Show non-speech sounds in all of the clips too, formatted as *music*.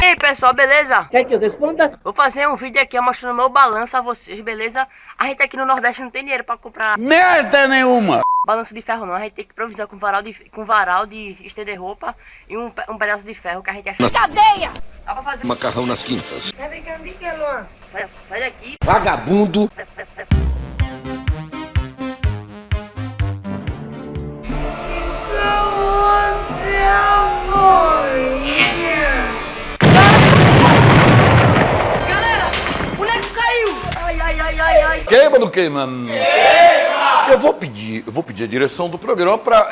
E aí pessoal, beleza? Quer que eu responda? Vou fazer um vídeo aqui mostrando meu balanço a vocês, beleza? A gente aqui no Nordeste não tem dinheiro pra comprar Merda nenhuma! balanço de ferro não, a gente tem que improvisar com varal de, com varal de estender roupa e um, um pedaço de ferro que a gente acha. Cadeia! Dá pra fazer. Macarrão nas quintas. Tá brincando de que, Luan? Sai, sai daqui. Vagabundo. Ai. Queima! Eu vou pedir, eu vou pedir a direção do programa para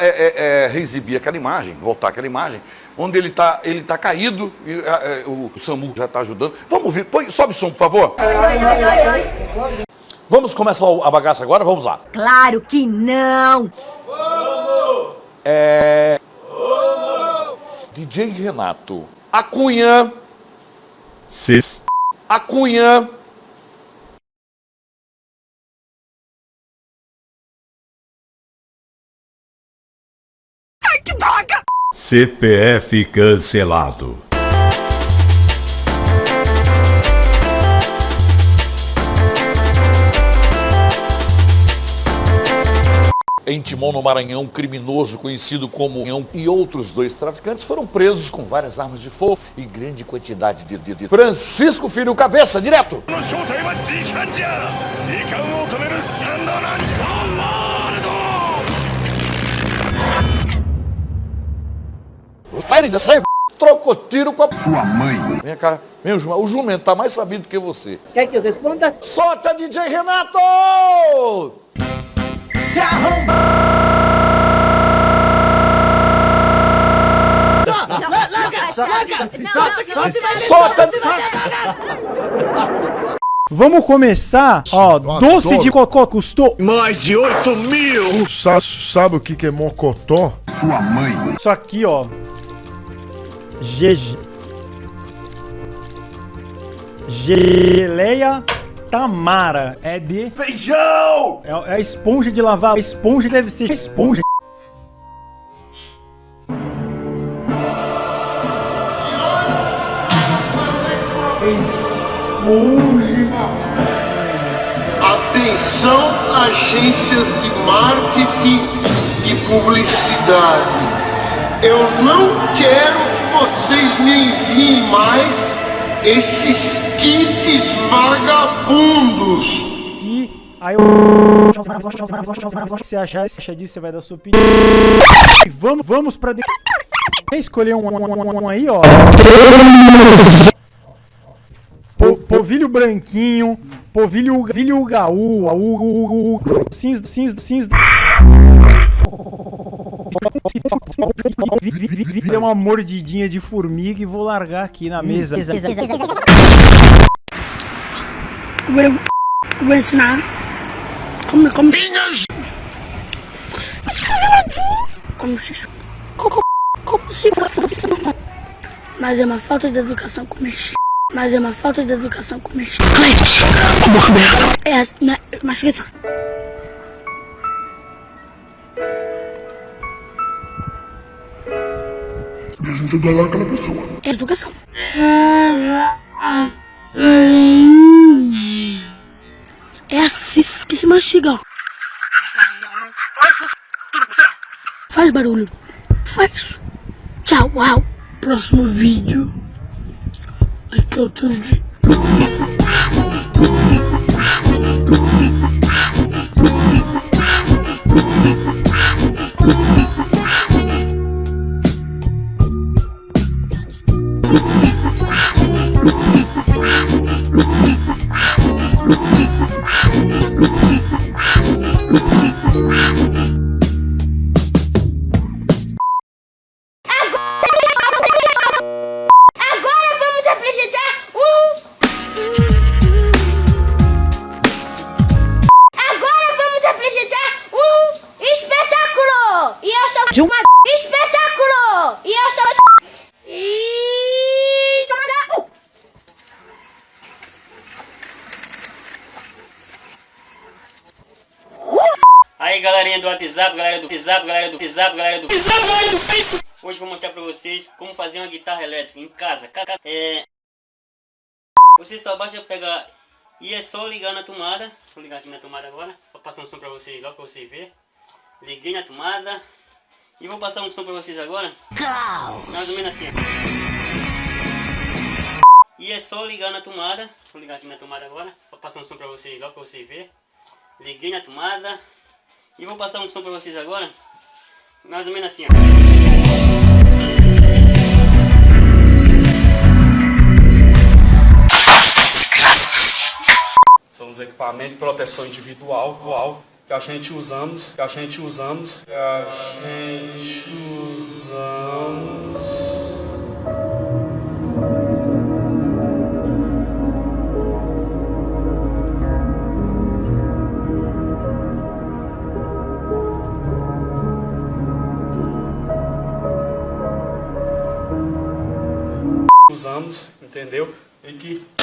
reexibir aquela imagem, voltar aquela imagem, onde ele está ele tá caído e é, é, o SAMU já está ajudando. Vamos ver, põe, sobe o som, por favor. Ai, ai, ai, ai. Vamos começar a bagaça agora? Vamos lá. Claro que não! É... DJ Renato. A Cunha. Cis. A Cunha. CPF cancelado. Em Timon, no Maranhão, um criminoso conhecido como Nhão e outros dois traficantes foram presos com várias armas de fogo e grande quantidade de... de, de... Francisco Filho Cabeça, direto! ド Pare de sair, trocou tiro com a sua mãe. Vem cá, vem o jumento. O jumento tá mais sabido que você. Quer que eu responda? Solta, DJ Renato! Se Solta! Vamos começar, ó, doce de cocô custou Mais de 8 mil! Sa sabe o que, que é mocotó? isso aqui, ó. GG. Geleia Tamara. É de. Feijão! É, é a esponja de lavar. A esponja deve ser esponja. Esponja. Atenção, agências de marketing e publicidade. Eu não quero que vocês me enviem mais esses kits vagabundos. E aí eu. Se achar, se achar disso, você vai dar sua opinião. E vamos, vamos pra. Escolher um, um- um- um aí, ó. Po- Povilho branquinho, povilho, povilho gaú, au, u, u, Deu uma mordidinha de formiga e vou largar aqui na mesa. Vou, vou ensinar como, como... Como se... Como, como se fosse... Mas é uma falta de educação comer Mas é uma falta de educação comer É assim, né? Mas esqueça. É educação. É assim que se mastiga. Faz barulho. Faz. Tchau, uau. Próximo vídeo. Daqui a outro dia. *laughs* E sou uma espetáculo! E eu sou e Uh! Aí galerinha do WhatsApp, galera do WhatsApp, galera do WhatsApp, galera do WhatsApp, galera do Facebook. Hoje vou mostrar pra vocês como fazer uma guitarra elétrica em casa. Ca- ca- É... Você só basta pegar e é só ligar na tomada. Vou ligar aqui na tomada agora. Vou passar um som pra vocês lá pra vocês verem. Liguei na tomada. E vou passar um som pra vocês agora. Mais ou menos assim. E é só ligar na tomada. Vou ligar aqui na tomada agora. Vou passar um som pra vocês lá pra vocês verem. Liguei na tomada. E vou passar um som pra vocês agora. Mais ou menos assim, ó. São os equipamentos de proteção individual uau, que a gente usamos, que a gente usamos, que a gente usamos. Usamos, entendeu? E que